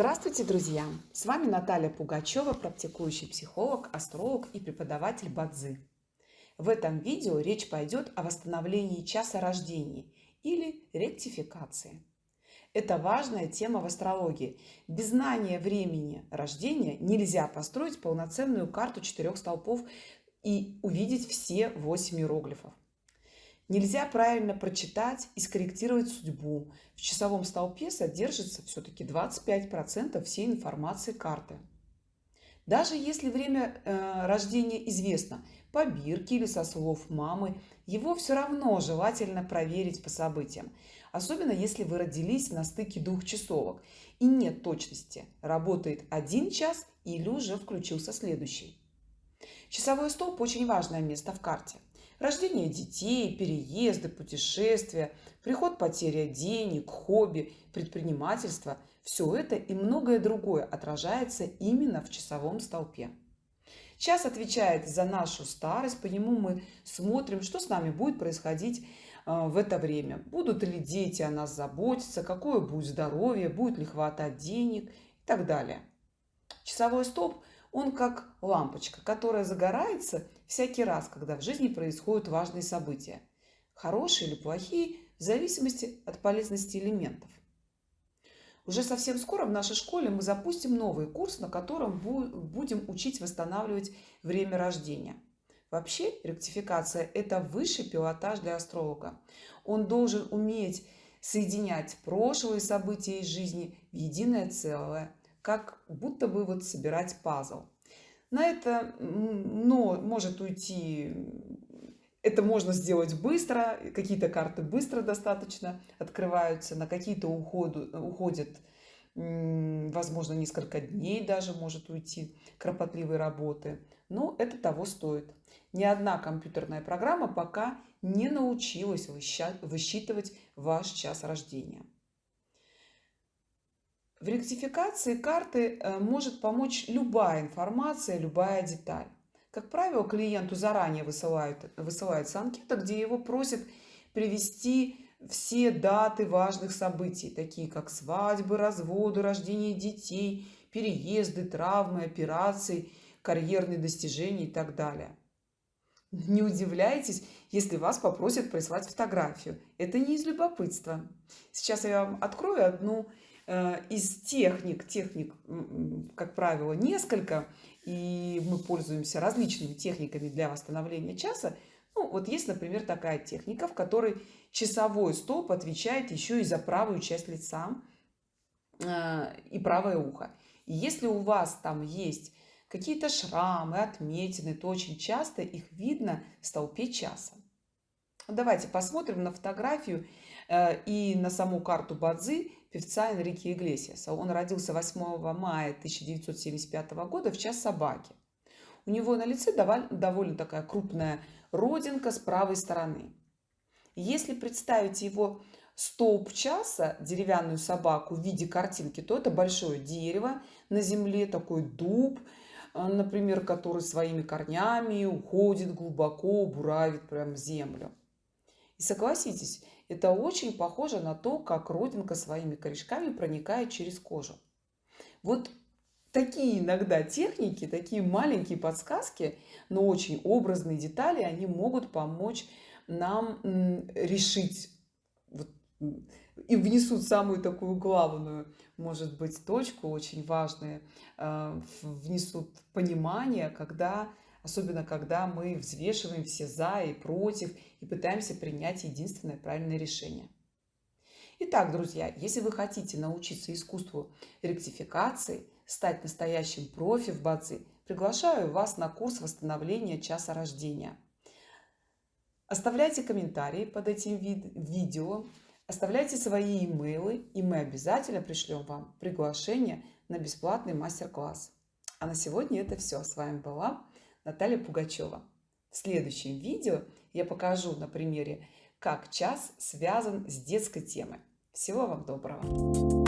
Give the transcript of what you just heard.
Здравствуйте, друзья! С вами Наталья Пугачева, практикующий психолог, астролог и преподаватель Бадзи. В этом видео речь пойдет о восстановлении часа рождения или ректификации. Это важная тема в астрологии. Без знания времени рождения нельзя построить полноценную карту четырех столпов и увидеть все восемь иероглифов. Нельзя правильно прочитать и скорректировать судьбу. В часовом столпе содержится все-таки 25% всей информации карты. Даже если время э, рождения известно по бирке или со слов мамы, его все равно желательно проверить по событиям. Особенно если вы родились на стыке двух часовок и нет точности, работает один час или уже включился следующий. Часовой столб очень важное место в карте – Рождение детей, переезды, путешествия, приход потеря денег, хобби, предпринимательство – все это и многое другое отражается именно в часовом столпе. Час отвечает за нашу старость, по нему мы смотрим, что с нами будет происходить э, в это время. Будут ли дети о нас заботиться, какое будет здоровье, будет ли хватать денег и так далее. Часовой столб он как лампочка, которая загорается всякий раз, когда в жизни происходят важные события. Хорошие или плохие, в зависимости от полезности элементов. Уже совсем скоро в нашей школе мы запустим новый курс, на котором будем учить восстанавливать время рождения. Вообще, ректификация – это высший пилотаж для астролога. Он должен уметь соединять прошлые события из жизни в единое целое – как будто бы вот собирать пазл. На это но может уйти, это можно сделать быстро, какие-то карты быстро достаточно открываются, на какие-то уходят, возможно, несколько дней даже может уйти кропотливой работы. Но это того стоит. Ни одна компьютерная программа пока не научилась высчитывать ваш час рождения. В ректификации карты э, может помочь любая информация, любая деталь. Как правило, клиенту заранее высылают, высылается анкета, где его просят привести все даты важных событий, такие как свадьбы, разводы, рождение детей, переезды, травмы, операции, карьерные достижения и так далее. Не удивляйтесь, если вас попросят прислать фотографию. Это не из любопытства. Сейчас я вам открою одну из техник, техник, как правило, несколько, и мы пользуемся различными техниками для восстановления часа. Ну, вот есть, например, такая техника, в которой часовой столб отвечает еще и за правую часть лица э, и правое ухо. И если у вас там есть какие-то шрамы, отметины, то очень часто их видно в столпе часа. Давайте посмотрим на фотографию э, и на саму карту Бадзи певца Энрике Иглесиаса. Он родился 8 мая 1975 года в час собаки. У него на лице довольно такая крупная родинка с правой стороны. Если представить его столб часа, деревянную собаку в виде картинки, то это большое дерево на земле, такой дуб, э, например, который своими корнями уходит глубоко, буравит прям землю. И согласитесь, это очень похоже на то, как родинка своими корешками проникает через кожу. Вот такие иногда техники, такие маленькие подсказки, но очень образные детали, они могут помочь нам решить и внесут самую такую главную, может быть, точку, очень важную, э, внесут понимание, когда особенно когда мы взвешиваем все за и против и пытаемся принять единственное правильное решение. Итак, друзья, если вы хотите научиться искусству ректификации, стать настоящим профи в бадзи, приглашаю вас на курс восстановления часа рождения. Оставляйте комментарии под этим видео, оставляйте свои имейлы, и мы обязательно пришлем вам приглашение на бесплатный мастер-класс. А на сегодня это все. С вами была Наталья Пугачева. В следующем видео я покажу на примере, как час связан с детской темой. Всего вам доброго!